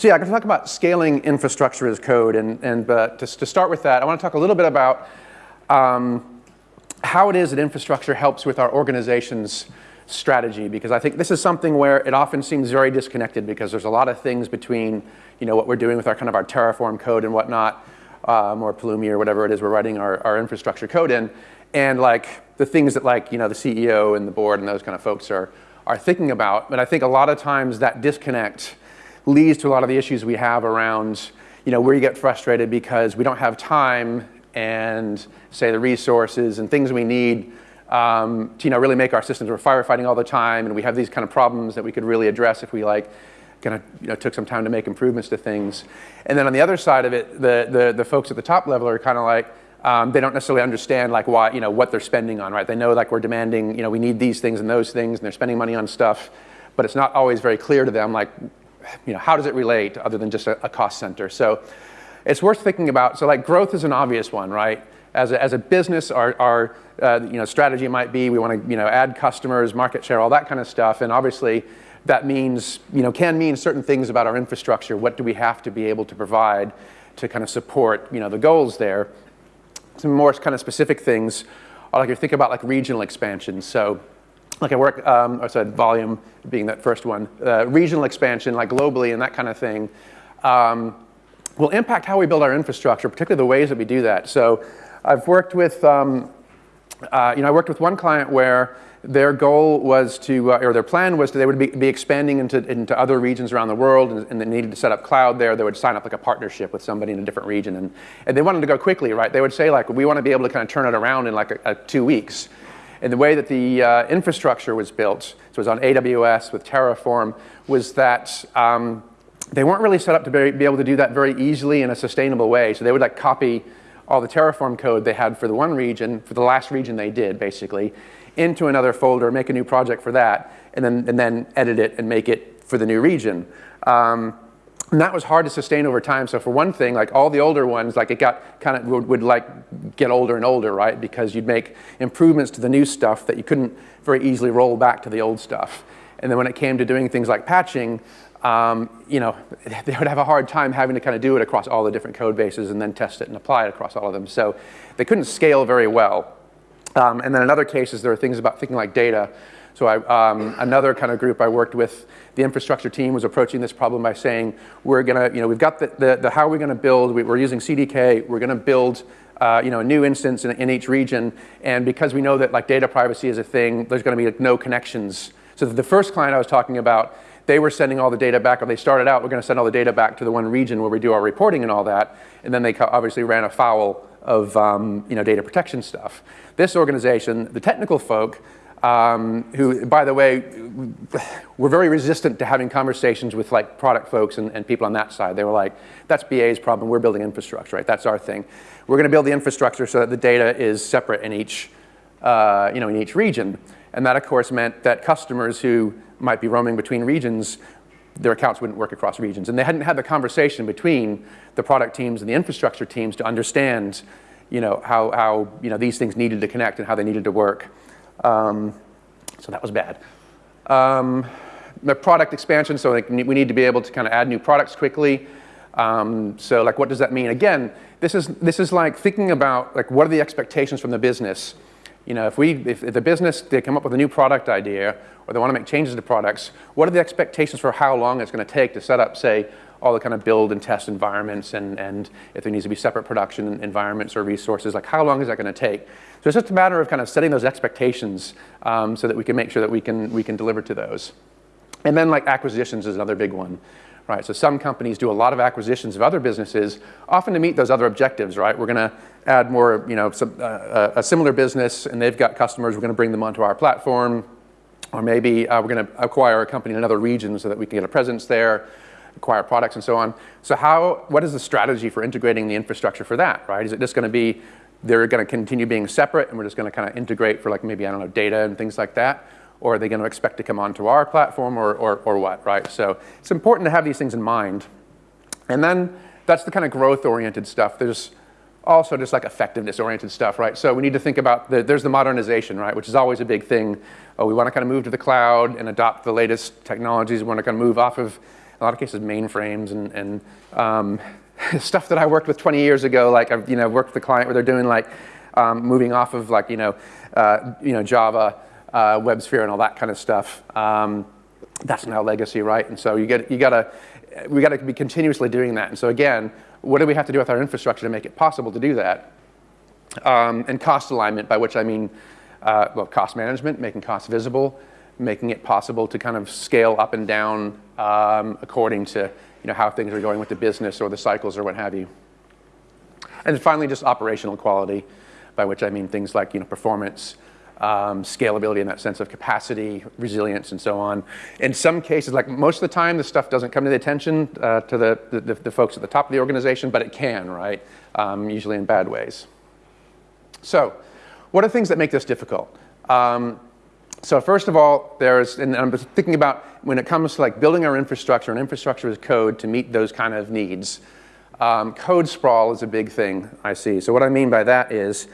So yeah, I'm going to talk about scaling infrastructure as code. And, and uh, to, to start with that, I want to talk a little bit about um, how it is that infrastructure helps with our organization's strategy because I think this is something where it often seems very disconnected because there's a lot of things between you know what we're doing with our kind of our Terraform code and whatnot, um, or Pulumi or whatever it is we're writing our, our infrastructure code in, and like the things that like you know the CEO and the board and those kind of folks are are thinking about. But I think a lot of times that disconnect leads to a lot of the issues we have around you know where you get frustrated because we don't have time and say the resources and things we need um, to you know, really make our systems. We're firefighting all the time, and we have these kind of problems that we could really address if we like kind of you know, took some time to make improvements to things. And then on the other side of it, the, the, the folks at the top level are kind of like, um, they don't necessarily understand like why, you know, what they're spending on, right? They know like we're demanding, you know, we need these things and those things, and they're spending money on stuff, but it's not always very clear to them like, you know, how does it relate other than just a, a cost center? So it's worth thinking about. So like growth is an obvious one, right? As a, as a business, our, our uh, you know, strategy might be we want to you know, add customers, market share, all that kind of stuff. And obviously, that means, you know, can mean certain things about our infrastructure. What do we have to be able to provide to kind of support you know, the goals there? Some more kind of specific things, are like you think about like regional expansion. So like I work, um, I said volume being that first one, uh, regional expansion, like globally and that kind of thing, um, will impact how we build our infrastructure, particularly the ways that we do that. So I've worked with, um, uh, you know, I worked with one client where their goal was to, uh, or their plan was to, they would be, be expanding into, into other regions around the world and, and, they needed to set up cloud there. They would sign up like a partnership with somebody in a different region and, and they wanted to go quickly, right? They would say like, we want to be able to kind of turn it around in like a, a two weeks. And the way that the uh, infrastructure was built, so it was on AWS with Terraform, was that um, they weren't really set up to be, be able to do that very easily in a sustainable way. So they would like copy all the Terraform code they had for the one region, for the last region they did, basically, into another folder, make a new project for that, and then, and then edit it and make it for the new region. Um, and that was hard to sustain over time. So for one thing, like all the older ones, like it got kind of would, would, like get older and older, right? Because you'd make improvements to the new stuff that you couldn't very easily roll back to the old stuff. And then when it came to doing things like patching, um, you know, they would have a hard time having to kind of do it across all the different code bases and then test it and apply it across all of them. So they couldn't scale very well. Um, and then in other cases, there are things about thinking like data. So I, um, another kind of group I worked with, the infrastructure team was approaching this problem by saying, we're gonna, you know, we've got the, the, the how are we gonna build, we, are using CDK, we're gonna build uh, you know, a new instance in, in, each region. And because we know that like data privacy is a thing, there's gonna be like, no connections. So the first client I was talking about, they were sending all the data back, or they started out, we're going to send all the data back to the one region where we do our reporting and all that, and then they obviously ran afoul of um, you know, data protection stuff. This organization, the technical folk, um, who, by the way, were very resistant to having conversations with like product folks and, and, people on that side. They were like, that's BA's problem, we're building infrastructure, right? That's our thing. We're gonna build the infrastructure so that the data is separate in each, uh, you know, in each region. And that, of course, meant that customers who might be roaming between regions, their accounts wouldn't work across regions. And they hadn't had the conversation between the product teams and the infrastructure teams to understand you know, how, how you know, these things needed to connect and how they needed to work. Um, so that was bad. Um, the product expansion, so like we need to be able to kind of add new products quickly. Um, so like what does that mean? Again, this is, this is like thinking about like what are the expectations from the business you know, if, we, if, if the business, they come up with a new product idea or they want to make changes to products, what are the expectations for how long it's going to take to set up, say, all the kind of build and test environments and, and if there needs to be separate production environments or resources, like how long is that going to take? So it's just a matter of kind of setting those expectations um, so that we can make sure that we can, we can deliver to those. And then like acquisitions is another big one. Right, so some companies do a lot of acquisitions of other businesses, often to meet those other objectives, right? We're going to add more, you know, some, uh, a similar business and they've got customers, we're going to bring them onto our platform. Or maybe uh, we're going to acquire a company in another region so that we can get a presence there, acquire products and so on. So how, what is the strategy for integrating the infrastructure for that, right? Is it just going to be, they're going to continue being separate and we're just going to kind of integrate for like maybe, I don't know, data and things like that? Or are they going to expect to come onto our platform or, or, or what, right? So it's important to have these things in mind. And then that's the kind of growth-oriented stuff. There's also just like effectiveness-oriented stuff, right? So we need to think about, the, there's the modernization, right, which is always a big thing. Oh, we want to kind of move to the cloud and adopt the latest technologies. We want to kind of move off of a lot of cases mainframes and, and um, stuff that I worked with 20 years ago. Like I've you know worked with a client where they're doing like um, moving off of like you know uh, you know Java, uh, WebSphere, and all that kind of stuff. Um, that's now legacy, right? And so you get you gotta we gotta be continuously doing that. And so again, what do we have to do with our infrastructure to make it possible to do that? Um, and cost alignment, by which I mean uh, well, cost management, making costs visible, making it possible to kind of scale up and down um, according to you know, how things are going with the business or the cycles or what have you. And finally, just operational quality, by which I mean things like you know, performance, um, scalability in that sense of capacity, resilience, and so on. In some cases, like most of the time, this stuff doesn't come to the attention uh, to the, the, the, folks at the top of the organization, but it can, right? Um, usually in bad ways. So, what are things that make this difficult? Um, so first of all, there's, and I'm thinking about when it comes to like building our infrastructure, and infrastructure is code to meet those kind of needs. Um, code sprawl is a big thing I see. So what I mean by that is,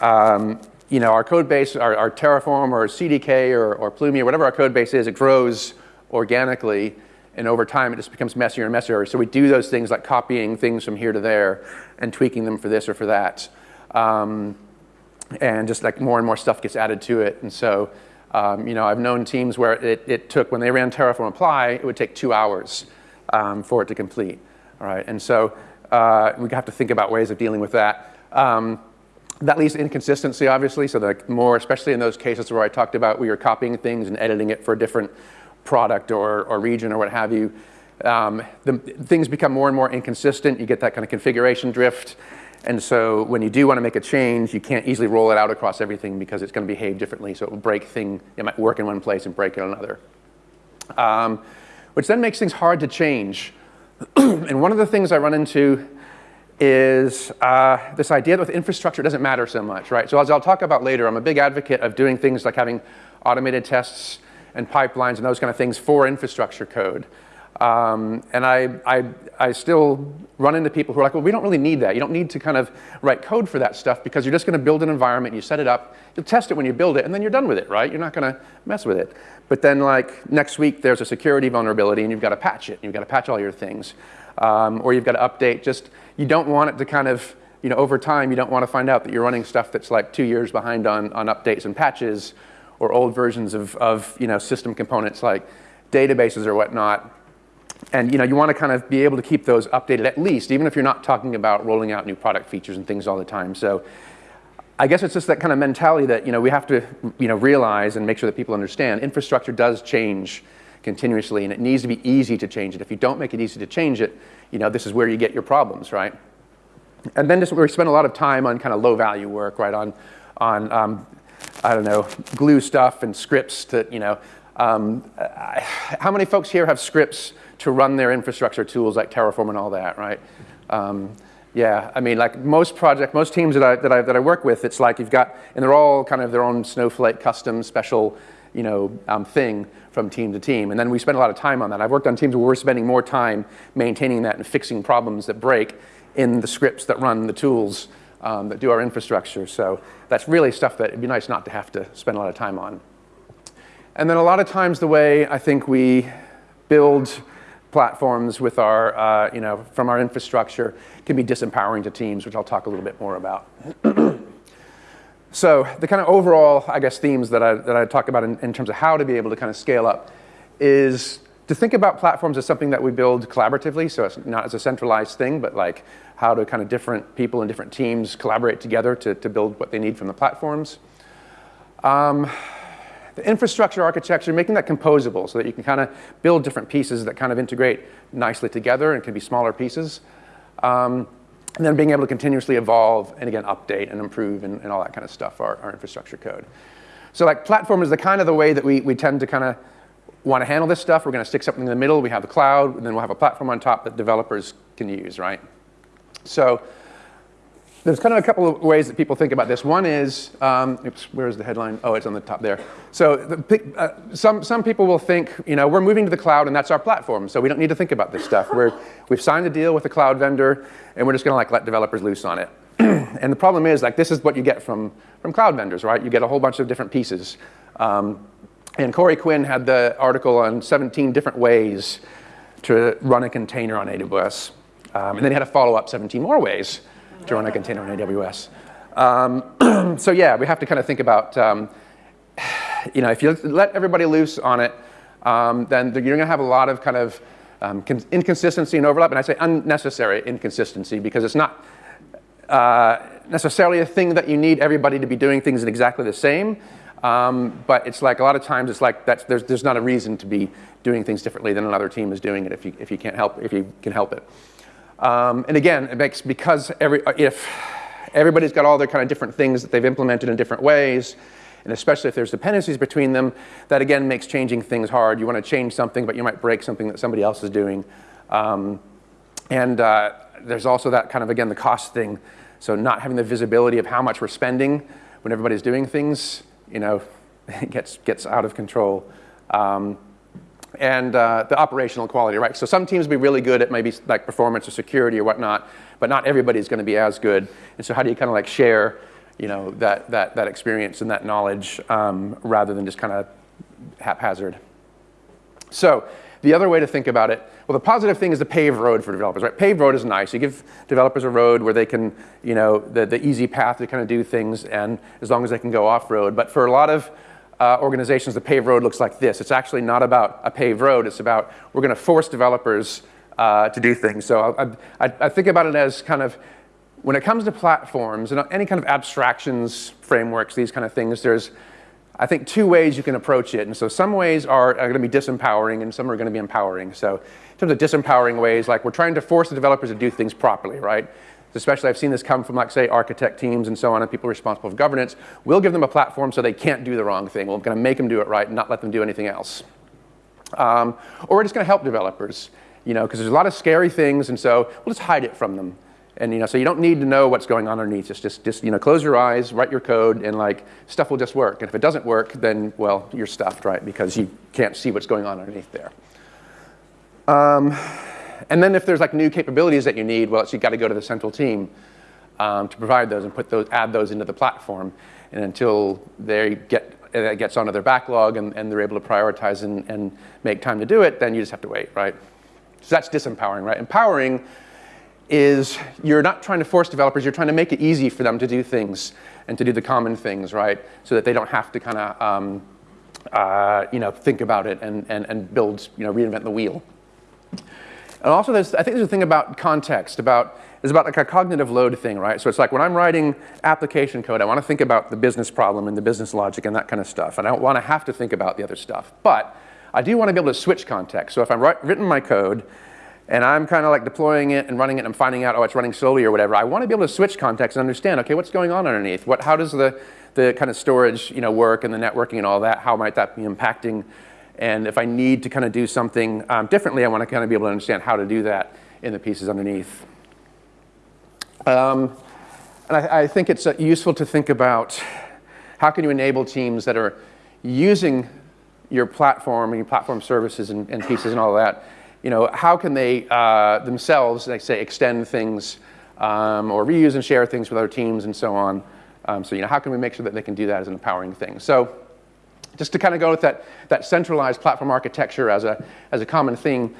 um, you know, our code base, our, our Terraform or CDK or, or Pulumi or whatever our code base is, it grows organically, and over time it just becomes messier and messier. So we do those things like copying things from here to there and tweaking them for this or for that. Um, and just like more and more stuff gets added to it. And so, um, you know, I've known teams where it, it, took, when they ran Terraform Apply, it would take two hours um, for it to complete. All right, and so uh, we have to think about ways of dealing with that. Um, that leads to inconsistency, obviously. So the more, especially in those cases where I talked about where you're copying things and editing it for a different product or, or region or what have you, um, the, things become more and more inconsistent. You get that kind of configuration drift. And so when you do want to make a change, you can't easily roll it out across everything because it's going to behave differently. So it will break thing. It might work in one place and break in another. Um, which then makes things hard to change. and one of the things I run into is uh, this idea that with infrastructure it doesn't matter so much, right? So as I'll talk about later, I'm a big advocate of doing things like having automated tests and pipelines and those kind of things for infrastructure code. Um, and I, I, I still run into people who are like, well, we don't really need that. You don't need to kind of write code for that stuff because you're just going to build an environment, you set it up, you'll test it when you build it, and then you're done with it, right? You're not going to mess with it. But then like next week there's a security vulnerability and you've got to patch it. You've got to patch all your things. Um, or you've got to update just, you don't want it to kind of, you know, over time you don't want to find out that you're running stuff that's like two years behind on, on updates and patches or old versions of, of you know, system components like databases or whatnot and you know, you want to kind of be able to keep those updated at least, even if you're not talking about rolling out new product features and things all the time. So I guess it's just that kind of mentality that you know, we have to you know, realize and make sure that people understand infrastructure does change continuously and it needs to be easy to change it. If you don't make it easy to change it, you know, this is where you get your problems, right? And then just, we spend a lot of time on kind of low value work, right? On, on um, I don't know, glue stuff and scripts to, you know, um, how many folks here have scripts to run their infrastructure tools like Terraform and all that, right? Um, yeah, I mean, like most project, most teams that I, that, I, that I work with, it's like you've got, and they're all kind of their own snowflake custom special, you know, um, thing from team to team. And then we spend a lot of time on that. I've worked on teams where we're spending more time maintaining that and fixing problems that break in the scripts that run the tools um, that do our infrastructure. So that's really stuff that it'd be nice not to have to spend a lot of time on. And then a lot of times the way I think we build platforms with our, uh, you know, from our infrastructure can be disempowering to teams, which I'll talk a little bit more about. so the kind of overall, I guess, themes that I, that I talk about in, in terms of how to be able to kind of scale up is to think about platforms as something that we build collaboratively, so it's not as a centralized thing, but like how do kind of different people and different teams collaborate together to, to build what they need from the platforms. Um, the infrastructure architecture, making that composable so that you can kind of build different pieces that kind of integrate nicely together and can be smaller pieces. Um, and then being able to continuously evolve and again, update and improve and, and all that kind of stuff, our, our infrastructure code. So like platform is the kind of the way that we, we tend to kind of want to handle this stuff. We're going to stick something in the middle. We have the cloud, and then we'll have a platform on top that developers can use, right? So there's kind of a couple of ways that people think about this. One is, um, oops, where's the headline? Oh, it's on the top there. So the, uh, some, some people will think, you know, we're moving to the cloud and that's our platform, so we don't need to think about this stuff. We're, we've signed a deal with a cloud vendor and we're just gonna like let developers loose on it. and the problem is, like, this is what you get from, from cloud vendors, right? You get a whole bunch of different pieces. Um, and Corey Quinn had the article on 17 different ways to run a container on AWS. Um, and then he had a follow up 17 more ways run a container on AWS. Um, so yeah, we have to kind of think about, um, you know, if you let everybody loose on it, um, then you're going to have a lot of kind of um, inconsistency and overlap. And I say unnecessary inconsistency because it's not uh, necessarily a thing that you need everybody to be doing things in exactly the same. Um, but it's like a lot of times it's like that's, there's, there's not a reason to be doing things differently than another team is doing it if you, if you can't help if you can help it. Um, and again, it makes because every if everybody's got all their kind of different things that they've implemented in different ways, and especially if there's dependencies between them, that again makes changing things hard. You want to change something, but you might break something that somebody else is doing. Um, and uh, there's also that kind of again the cost thing. So not having the visibility of how much we're spending when everybody's doing things, you know, gets gets out of control. Um, and uh, the operational quality, right? So some teams will be really good at maybe like performance or security or whatnot, but not everybody's going to be as good. And so how do you kind of like share, you know, that, that, that experience and that knowledge um, rather than just kind of haphazard? So the other way to think about it, well, the positive thing is the paved road for developers, right? Paved road is nice. You give developers a road where they can, you know, the, the easy path to kind of do things, and as long as they can go off-road. But for a lot of uh, organizations, the paved road looks like this. It's actually not about a paved road. It's about we're going to force developers uh, to do things. So I, I, I, think about it as kind of when it comes to platforms and any kind of abstractions, frameworks, these kind of things, there's, I think, two ways you can approach it. And so some ways are, are going to be disempowering and some are going to be empowering. So in terms of disempowering ways, like we're trying to force the developers to do things properly, right? Especially I've seen this come from like say architect teams and so on and people responsible for governance, we'll give them a platform so they can't do the wrong thing. We're to make them do it right and not let them do anything else. Um, or we're just going to help developers, you know, because there's a lot of scary things and so we'll just hide it from them. And you know, so you don't need to know what's going on underneath. Just, just, just you know, close your eyes, write your code, and like stuff will just work. And if it doesn't work, then well, you're stuffed, right? Because you can't see what's going on underneath there. Um, and then if there's like new capabilities that you need, well, so you got to go to the central team um, to provide those and put those, add those into the platform. And until they get it gets onto their backlog and, and they're able to prioritize and, and make time to do it, then you just have to wait, right? So that's disempowering, right? Empowering is you're not trying to force developers, you're trying to make it easy for them to do things and to do the common things, right? So that they don't have to kind of, um, uh, you know, think about it and, and, and build, you know, reinvent the wheel. And also, there's, I think there's a thing about context, about, it's about like a cognitive load thing, right? So it's like when I'm writing application code, I want to think about the business problem and the business logic and that kind of stuff. And I don't want to have to think about the other stuff. But I do want to be able to switch context. So if write, written my code and I'm kind of like deploying it and running it and I'm finding out, oh, it's running slowly or whatever, I want to be able to switch context and understand, okay, what's going on underneath? What, how does the, the kind of storage you know, work and the networking and all that? How might that be impacting and if I need to kind of do something um, differently, I want to kind of be able to understand how to do that in the pieces underneath. Um, and I, I, think it's uh, useful to think about how can you enable teams that are using your platform and your platform services and, and pieces and all that. You know, how can they uh, themselves, like say, extend things um, or reuse and share things with other teams and so on. Um, so, you know, how can we make sure that they can do that as an empowering thing? So just to kind of go with that, that centralized platform architecture as a, as a common theme,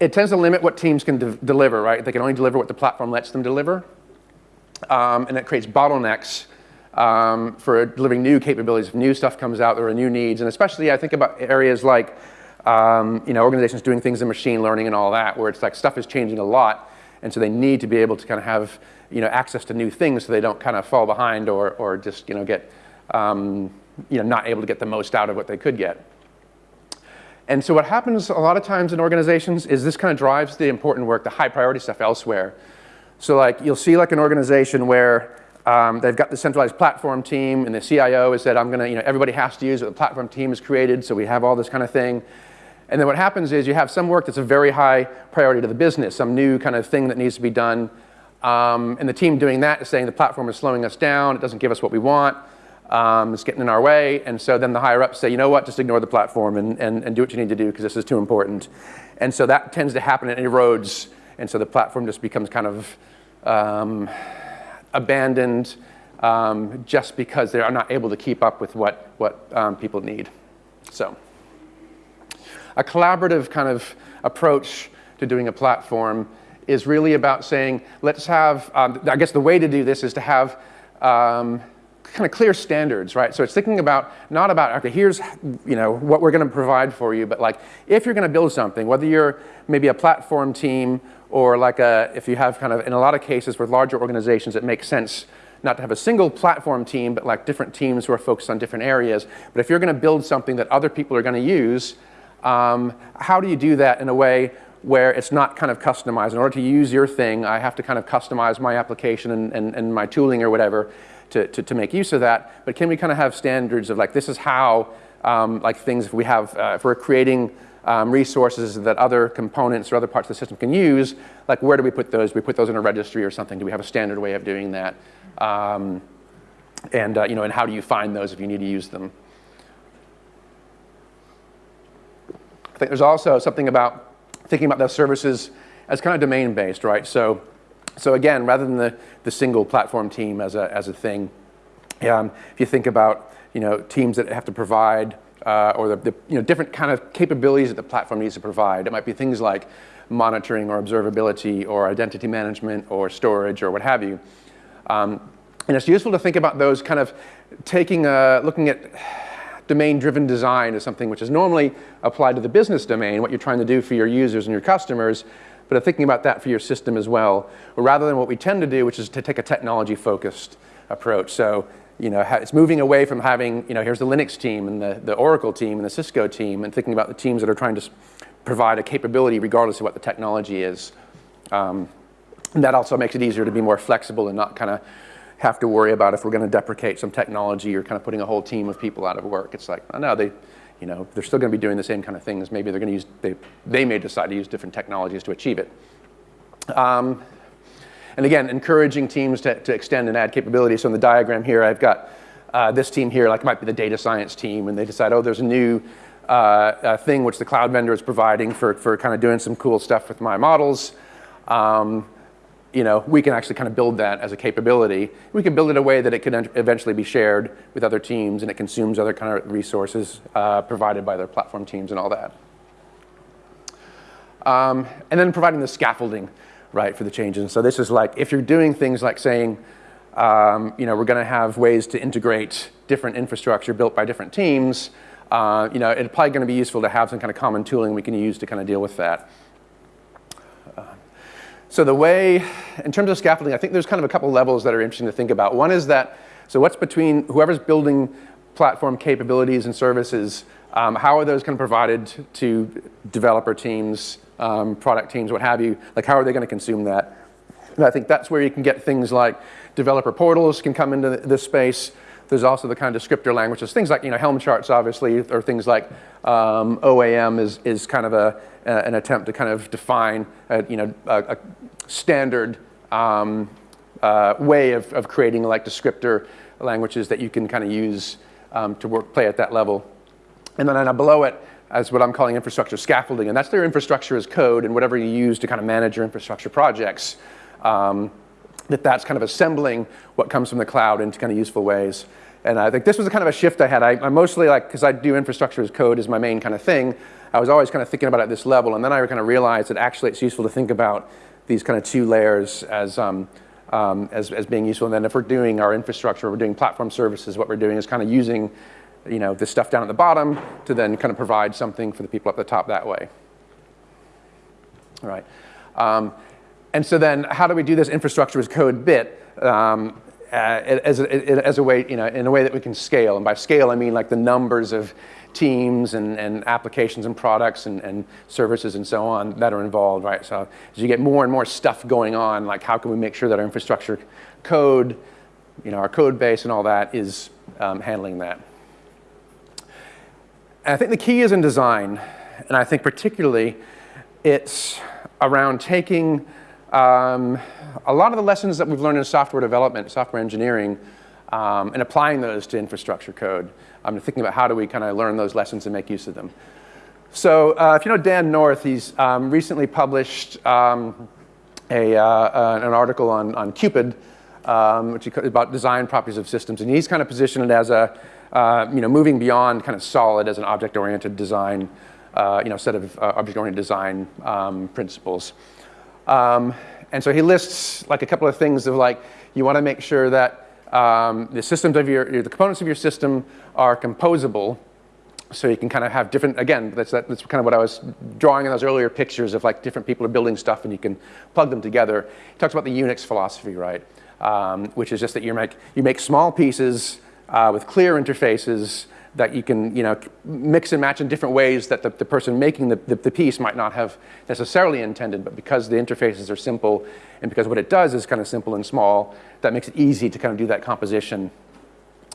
it tends to limit what teams can de deliver, right? They can only deliver what the platform lets them deliver. Um, and it creates bottlenecks um, for delivering new capabilities. If new stuff comes out, there are new needs. And especially I think about areas like um, you know, organizations doing things in machine learning and all that, where it's like stuff is changing a lot. And so they need to be able to kind of have you know, access to new things so they don't kind of fall behind or, or just you know, get um, you know, not able to get the most out of what they could get. And so what happens a lot of times in organizations is this kind of drives the important work, the high priority stuff elsewhere. So like you'll see like an organization where um, they've got the centralized platform team and the CIO has said, I'm gonna, you know, everybody has to use what the platform team has created, so we have all this kind of thing. And then what happens is you have some work that's a very high priority to the business, some new kind of thing that needs to be done. Um, and the team doing that is saying the platform is slowing us down, it doesn't give us what we want um, it's getting in our way. And so then the higher ups say, you know what, just ignore the platform and, and, and do what you need to do because this is too important. And so that tends to happen and erodes. And so the platform just becomes kind of um, abandoned um, just because they are not able to keep up with what, what um, people need. So a collaborative kind of approach to doing a platform is really about saying, let's have, um, I guess the way to do this is to have um, kind of clear standards, right? So it's thinking about, not about, okay, here's, you know, what we're going to provide for you, but like, if you're going to build something, whether you're maybe a platform team or like a, if you have kind of, in a lot of cases with larger organizations, it makes sense not to have a single platform team, but like different teams who are focused on different areas. But if you're going to build something that other people are going to use, um, how do you do that in a way where it's not kind of customized? In order to use your thing, I have to kind of customize my application and, and, and my tooling or whatever to, to, to, make use of that. But can we kind of have standards of like, this is how, um, like things if we have, uh, if we're creating um, resources that other components or other parts of the system can use, like where do we put those? Do we put those in a registry or something? Do we have a standard way of doing that? Um, and, uh, you know, and how do you find those if you need to use them? I think there's also something about thinking about those services as kind of domain-based, right? So, so again, rather than the, the single platform team as a, as a thing, um, if you think about, you know, teams that have to provide uh, or the, the, you know, different kind of capabilities that the platform needs to provide. It might be things like monitoring or observability or identity management or storage or what have you. Um, and it's useful to think about those kind of taking a, looking at domain-driven design as something which is normally applied to the business domain, what you're trying to do for your users and your customers, but thinking about that for your system as well, rather than what we tend to do, which is to take a technology-focused approach. So, you know, it's moving away from having, you know, here's the Linux team and the, the Oracle team and the Cisco team, and thinking about the teams that are trying to provide a capability regardless of what the technology is. Um, and that also makes it easier to be more flexible and not kind of have to worry about if we're going to deprecate some technology or kind of putting a whole team of people out of work. It's like, oh, no, they, you know, they're still going to be doing the same kind of things. Maybe they're going to use, they, they may decide to use different technologies to achieve it. Um, and again, encouraging teams to, to extend and add capabilities. So in the diagram here, I've got uh, this team here, like it might be the data science team, and they decide, oh, there's a new uh, uh, thing which the cloud vendor is providing for, for kind of doing some cool stuff with my models. Um, you know, we can actually kind of build that as a capability. We can build it in a way that it can eventually be shared with other teams and it consumes other kind of resources uh, provided by their platform teams and all that. Um, and then providing the scaffolding, right, for the changes. So this is like, if you're doing things like saying, um, you know, we're going to have ways to integrate different infrastructure built by different teams, uh, you know, it's probably going to be useful to have some kind of common tooling we can use to kind of deal with that. So the way, in terms of scaffolding, I think there's kind of a couple levels that are interesting to think about. One is that, so what's between whoever's building platform capabilities and services, um, how are those kind of provided to developer teams, um, product teams, what have you? Like how are they going to consume that? And I think that's where you can get things like developer portals can come into this space. There's also the kind of descriptor languages, things like you know Helm charts, obviously, or things like um, OAM is is kind of a, an attempt to kind of define a, you know a, a standard um, uh, way of, of creating like descriptor languages that you can kind of use um, to work, play at that level. And then uh, below it, as what I'm calling infrastructure scaffolding, and that's their infrastructure as code and whatever you use to kind of manage your infrastructure projects. Um, that that's kind of assembling what comes from the cloud into kind of useful ways. And I think this was a kind of a shift I had. I, I mostly like, because I do infrastructure as code is my main kind of thing, I was always kind of thinking about it at this level. And then I kind of realized that actually it's useful to think about these kind of two layers as, um, um, as, as being useful. And then if we're doing our infrastructure, we're doing platform services, what we're doing is kind of using you know, this stuff down at the bottom to then kind of provide something for the people up the top that way. All right. Um, and so then how do we do this infrastructure as code bit um, uh, as, a, as a way, you know, in a way that we can scale? And by scale, I mean like the numbers of teams and, and applications and products and, and services and so on that are involved, right? So as you get more and more stuff going on, like how can we make sure that our infrastructure code, you know, our code base and all that is um, handling that. And I think the key is in design, and I think particularly it's around taking um, a lot of the lessons that we've learned in software development, software engineering, um, and applying those to infrastructure code. I'm thinking about how do we kind of learn those lessons and make use of them. So uh, if you know Dan North, he's um, recently published um, a, uh, uh, an article on, on Cupid, um, which is about design properties of systems. And he's kind of positioned it as a, uh, you know, moving beyond kind of solid as an object-oriented design uh, you know, set of uh, object-oriented design um, principles. Um, and so he lists like a couple of things of like, you want to make sure that um, the systems of your, the components of your system are composable. So you can kind of have different, again, that's, that, that's kind of what I was drawing in those earlier pictures of like different people are building stuff and you can plug them together. He talks about the Unix philosophy, right? Um, which is just that you make, you make small pieces uh, with clear interfaces that you can you know, mix and match in different ways that the, the person making the, the, the, piece might not have necessarily intended, but because the interfaces are simple and because what it does is kind of simple and small, that makes it easy to kind of do that composition.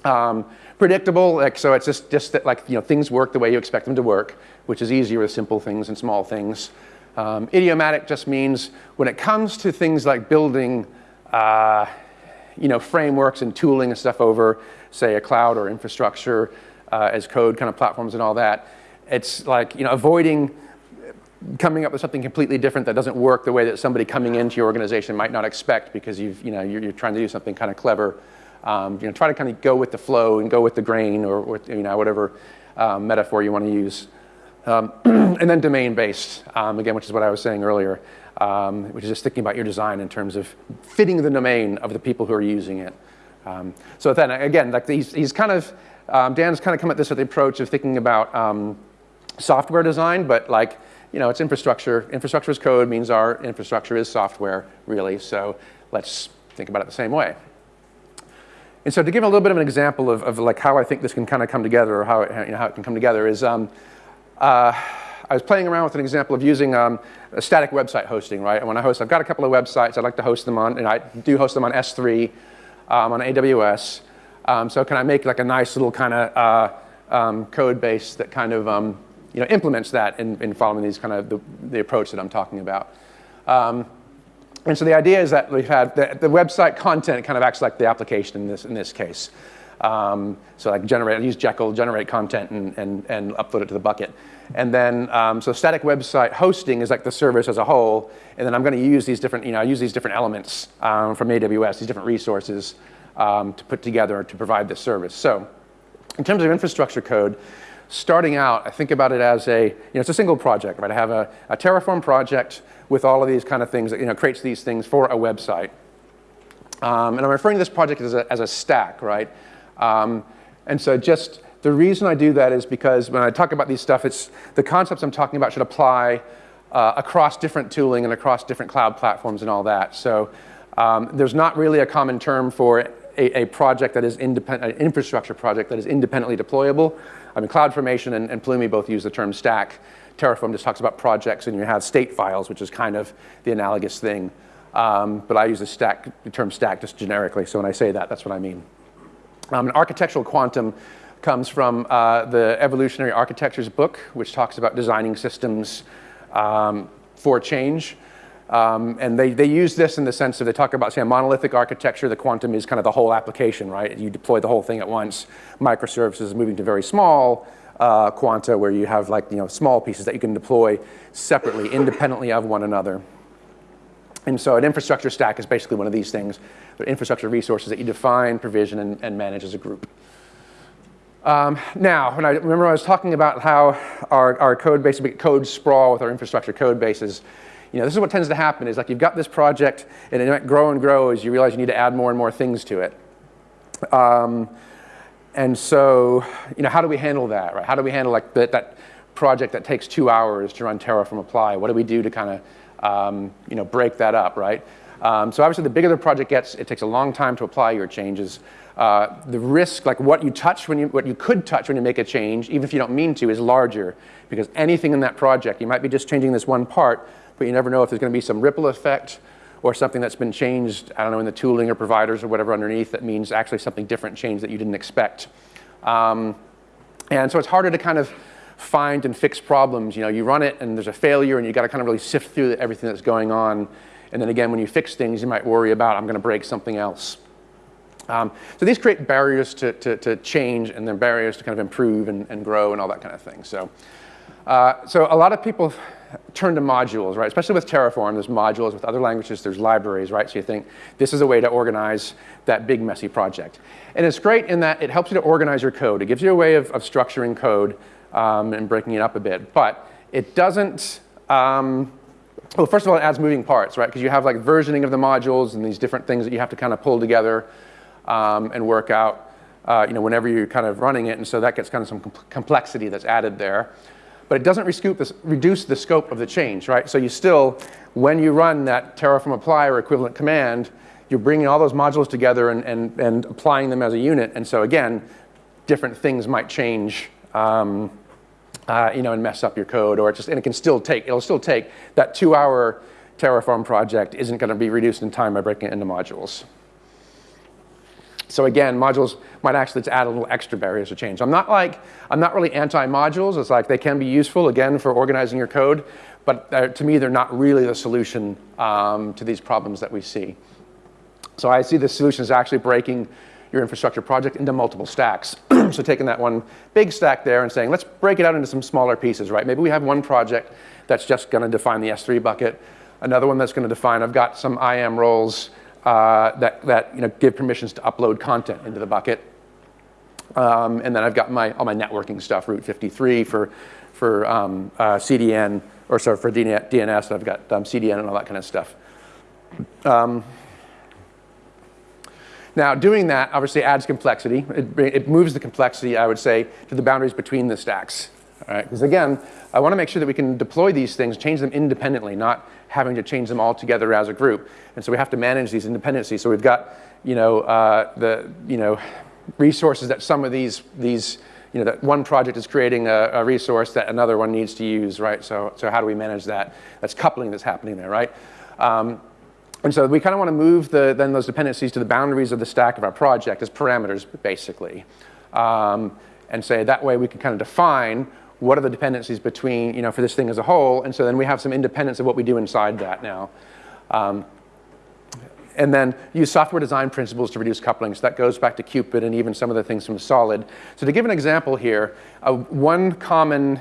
Um, predictable, like, so it's just, just that like, you know, things work the way you expect them to work, which is easier with simple things and small things. Um, idiomatic just means when it comes to things like building uh, you know, frameworks and tooling and stuff over, say, a cloud or infrastructure uh, as code kind of platforms and all that. It's like, you know, avoiding coming up with something completely different that doesn't work the way that somebody coming into your organization might not expect because you've, you know, you're, you're trying to do something kind of clever. Um, you know, try to kind of go with the flow and go with the grain or, or you know, whatever um, metaphor you want to use. Um, and then domain-based, um, again, which is what I was saying earlier um, which is just thinking about your design in terms of fitting the domain of the people who are using it. Um, so then again, like he's, he's kind of, um, Dan's kind of come at this with the approach of thinking about um, software design, but like, you know, it's infrastructure. Infrastructure is code means our infrastructure is software, really. So let's think about it the same way. And so to give a little bit of an example of, of like how I think this can kind of come together or how it, you know, how it can come together is, um, uh, I was playing around with an example of using um, a static website hosting, right? And when I host, I've got a couple of websites. I'd like to host them on, and I do host them on S3, um, on AWS. Um, so can I make like a nice little kind of uh, um, code base that kind of um, you know, implements that in, in following these kind of the, the approach that I'm talking about. Um, and so the idea is that we've had the, the, website content kind of acts like the application in this, in this case. Um, so can generate, use Jekyll, generate content and, and, and upload it to the bucket. And then, um, so static website hosting is like the service as a whole. And then I'm going to use these different, you know, I use these different elements um, from AWS, these different resources um, to put together to provide this service. So in terms of infrastructure code, starting out, I think about it as a, you know, it's a single project, right? I have a, a Terraform project with all of these kind of things that, you know, creates these things for a website. Um, and I'm referring to this project as a, as a stack, right? Um, and so just the reason I do that is because when I talk about these stuff, it's the concepts I'm talking about should apply uh, across different tooling and across different cloud platforms and all that. So um, there's not really a common term for a, a project that is independent, an infrastructure project that is independently deployable. I mean, CloudFormation and, and Pulumi both use the term stack. Terraform just talks about projects and you have state files, which is kind of the analogous thing. Um, but I use the, stack, the term stack just generically, so when I say that, that's what I mean. Um, architectural quantum comes from uh, the Evolutionary Architectures book, which talks about designing systems um, for change. Um, and they, they use this in the sense that they talk about, say, a monolithic architecture. The quantum is kind of the whole application, right? You deploy the whole thing at once. Microservices moving to very small uh, quanta where you have like, you know, small pieces that you can deploy separately, independently of one another. And so an infrastructure stack is basically one of these things. They're infrastructure resources that you define, provision, and, and manage as a group. Um, now, when I remember I was talking about how our, our code base, code sprawl with our infrastructure code bases, you know, this is what tends to happen is like you've got this project and it might grow and grow as you realize you need to add more and more things to it. Um, and so, you know, how do we handle that, right? How do we handle like that, that project that takes two hours to run Terraform apply? What do we do to kind of, um, you know, break that up, right? Um, so obviously the bigger the project gets, it takes a long time to apply your changes. Uh, the risk, like what you touch when you, what you could touch when you make a change, even if you don't mean to, is larger because anything in that project, you might be just changing this one part, but you never know if there's going to be some ripple effect or something that's been changed, I don't know, in the tooling or providers or whatever underneath that means actually something different changed that you didn't expect. Um, and so it's harder to kind of find and fix problems. You know, you run it and there's a failure and you got to kind of really sift through everything that's going on. And then again, when you fix things, you might worry about, I'm going to break something else. Um, so these create barriers to, to, to, change and then barriers to kind of improve and, and grow and all that kind of thing. So, uh, so a lot of people turn to modules, right? Especially with Terraform, there's modules. With other languages, there's libraries, right? So you think this is a way to organize that big messy project. And it's great in that it helps you to organize your code. It gives you a way of, of structuring code um, and breaking it up a bit. But it doesn't, um, well, first of all, it adds moving parts, right? Because you have like versioning of the modules and these different things that you have to kind of pull together um, and work out, uh, you know, whenever you're kind of running it. And so that gets kind of some complexity that's added there. But it doesn't reduce the scope of the change, right? So you still, when you run that Terraform apply or equivalent command, you're bringing all those modules together and, and, and applying them as a unit. And so again, different things might change um, uh, you know, and mess up your code, or just, and it can still take, it'll still take, that two hour Terraform project isn't gonna be reduced in time by breaking it into modules. So again, modules might actually add a little extra barriers to change. I'm not like, I'm not really anti-modules. It's like they can be useful, again, for organizing your code. But to me, they're not really the solution um, to these problems that we see. So I see the solution is actually breaking your infrastructure project into multiple stacks. so taking that one big stack there and saying, let's break it out into some smaller pieces, right? Maybe we have one project that's just going to define the S3 bucket, another one that's going to define, I've got some IAM roles uh, that, that you know, give permissions to upload content into the bucket. Um, and then I've got my, all my networking stuff, Route 53 for, for um, uh, CDN, or sorry, for DNS, I've got um, CDN and all that kind of stuff. Um, now, doing that obviously adds complexity. It, it, moves the complexity, I would say, to the boundaries between the stacks. Because again, I want to make sure that we can deploy these things, change them independently, not having to change them all together as a group. And so we have to manage these independencies. So we've got, you know, uh, the, you know, resources that some of these, these you know, that one project is creating a, a, resource that another one needs to use, right? So, so how do we manage that? That's coupling that's happening there, right? Um, and so we kind of want to move the, then those dependencies to the boundaries of the stack of our project as parameters, basically. Um, and say that way we can kind of define what are the dependencies between, you know, for this thing as a whole, and so then we have some independence of what we do inside that now. Um, and then use software design principles to reduce coupling. So that goes back to Cupid and even some of the things from Solid. So to give an example here, uh, one common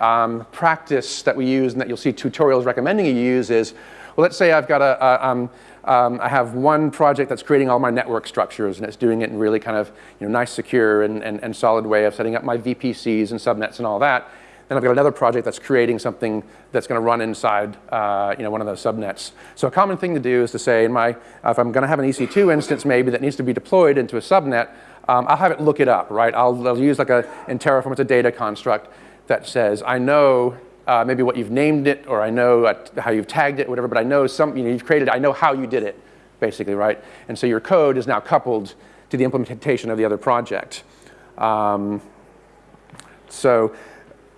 um, practice that we use and that you'll see tutorials recommending you use is, well, let's say I've got a, a um, um, I have one project that's creating all my network structures and it's doing it in really kind of you know, nice, secure, and, and, and solid way of setting up my VPCs and subnets and all that. Then I've got another project that's creating something that's going to run inside uh, you know, one of those subnets. So a common thing to do is to say, in my, if I'm going to have an EC2 instance maybe that needs to be deployed into a subnet, um, I'll have it look it up, right? I'll, I'll use like a, in Terraform, it's a data construct that says, I know uh, maybe what you've named it, or I know at, how you've tagged it, whatever, but I know some, you know, you've created, I know how you did it, basically, right? And so your code is now coupled to the implementation of the other project. Um, so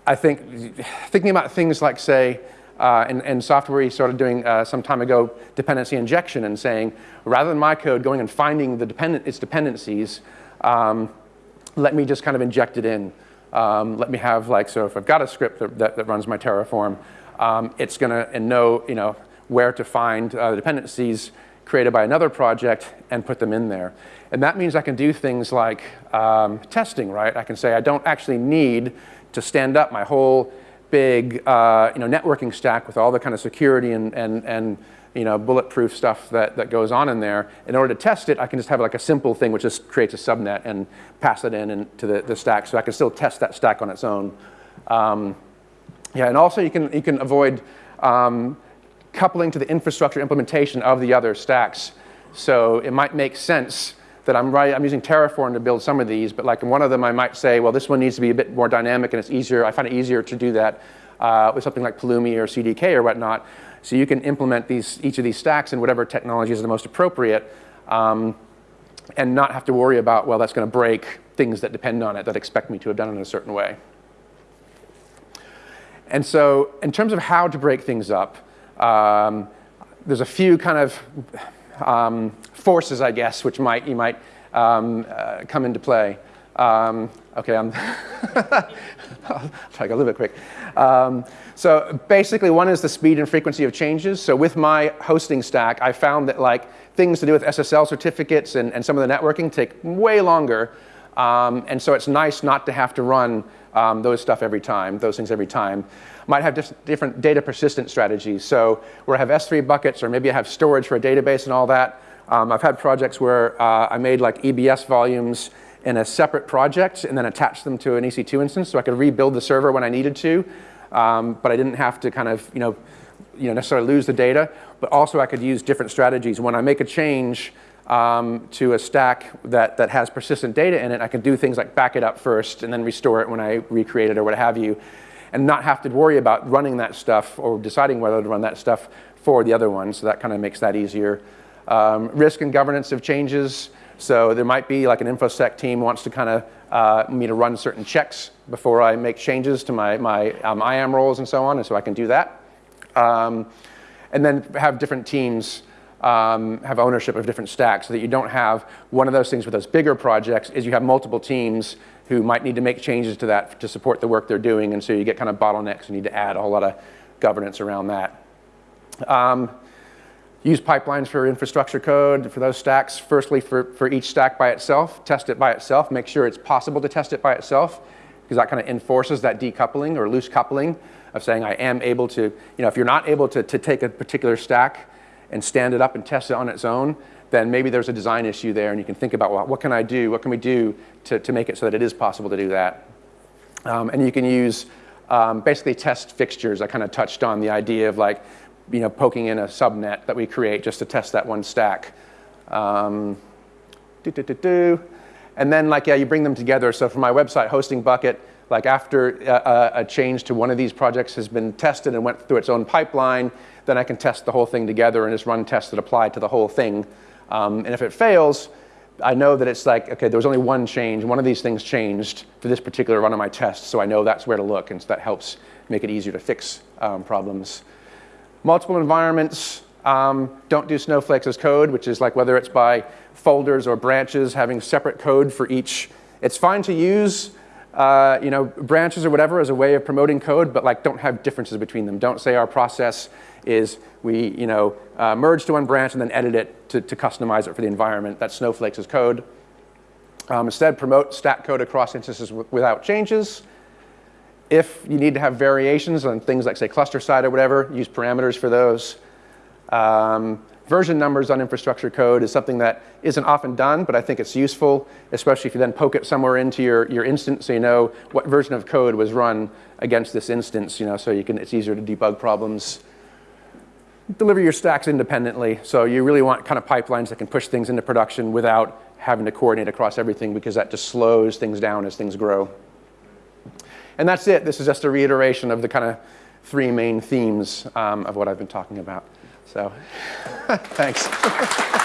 I think thinking about things like, say, uh, in, in, software we started doing uh, some time ago dependency injection and saying, rather than my code going and finding the dependent, its dependencies, um, let me just kind of inject it in. Um, let me have like, so if I've got a script that, that, that runs my Terraform, um, it's gonna and know, you know where to find uh, dependencies created by another project and put them in there. And that means I can do things like um, testing, right? I can say I don't actually need to stand up my whole big uh, you know, networking stack with all the kind of security and, and, and you know, bulletproof stuff that, that goes on in there. In order to test it, I can just have like a simple thing which just creates a subnet and pass it in into the, the stack. So I can still test that stack on its own. Um, yeah, and also you can, you can avoid um, coupling to the infrastructure implementation of the other stacks. So it might make sense that I'm, right, I'm using Terraform to build some of these, but like in one of them I might say, well, this one needs to be a bit more dynamic and it's easier, I find it easier to do that uh, with something like Pulumi or CDK or whatnot. So you can implement these, each of these stacks in whatever technology is the most appropriate um, and not have to worry about, well, that's going to break things that depend on it that expect me to have done it in a certain way. And so in terms of how to break things up, um, there's a few kind of um, forces, I guess, which might, you might um, uh, come into play. Um, okay, I'm I'll try to go a little bit quick. Um, so basically, one is the speed and frequency of changes. So with my hosting stack, I found that like things to do with SSL certificates and, and some of the networking take way longer. Um, and so it's nice not to have to run um, those stuff every time, those things every time. Might have different data persistent strategies. So where I have S3 buckets, or maybe I have storage for a database and all that. Um, I've had projects where uh, I made like EBS volumes in a separate project and then attach them to an EC2 instance so I could rebuild the server when I needed to, um, but I didn't have to kind of, you know, you know, necessarily lose the data, but also I could use different strategies. When I make a change um, to a stack that, that has persistent data in it, I can do things like back it up first and then restore it when I recreate it or what have you, and not have to worry about running that stuff or deciding whether to run that stuff for the other one, so that kind of makes that easier. Um, risk and governance of changes, so there might be like an InfoSec team wants to kind of uh, me to run certain checks before I make changes to my, my um, IAM roles and so on, and so I can do that. Um, and then have different teams um, have ownership of different stacks so that you don't have one of those things with those bigger projects is you have multiple teams who might need to make changes to that to support the work they're doing, and so you get kind of bottlenecks and need to add a whole lot of governance around that. Um, use pipelines for infrastructure code for those stacks. Firstly, for, for each stack by itself, test it by itself, make sure it's possible to test it by itself, because that kind of enforces that decoupling or loose coupling of saying I am able to, you know, if you're not able to, to take a particular stack and stand it up and test it on its own, then maybe there's a design issue there and you can think about, well, what can I do, what can we do to, to make it so that it is possible to do that. Um, and you can use um, basically test fixtures. I kind of touched on the idea of like, you know, poking in a subnet that we create just to test that one stack. Um. And then like, yeah, you bring them together. So for my website hosting bucket, like after a, a, change to one of these projects has been tested and went through its own pipeline, then I can test the whole thing together and just run tests that apply to the whole thing. Um, and if it fails, I know that it's like, okay, there was only one change. One of these things changed for this particular run of my test, so I know that's where to look, and so that helps make it easier to fix um, problems. Multiple environments, um, don't do snowflakes as code, which is like whether it's by folders or branches, having separate code for each. It's fine to use uh, you know, branches or whatever as a way of promoting code, but like don't have differences between them. Don't say our process is we you know, uh, merge to one branch and then edit it to, to customize it for the environment. That's Snowflakes as code. Um, instead, promote stack code across instances without changes. If you need to have variations on things like say cluster side or whatever, use parameters for those. Um, version numbers on infrastructure code is something that isn't often done, but I think it's useful, especially if you then poke it somewhere into your, your instance so you know what version of code was run against this instance, you know, so you can, it's easier to debug problems. Deliver your stacks independently. So you really want kind of pipelines that can push things into production without having to coordinate across everything because that just slows things down as things grow. And that's it. This is just a reiteration of the kind of three main themes um, of what I've been talking about. So thanks.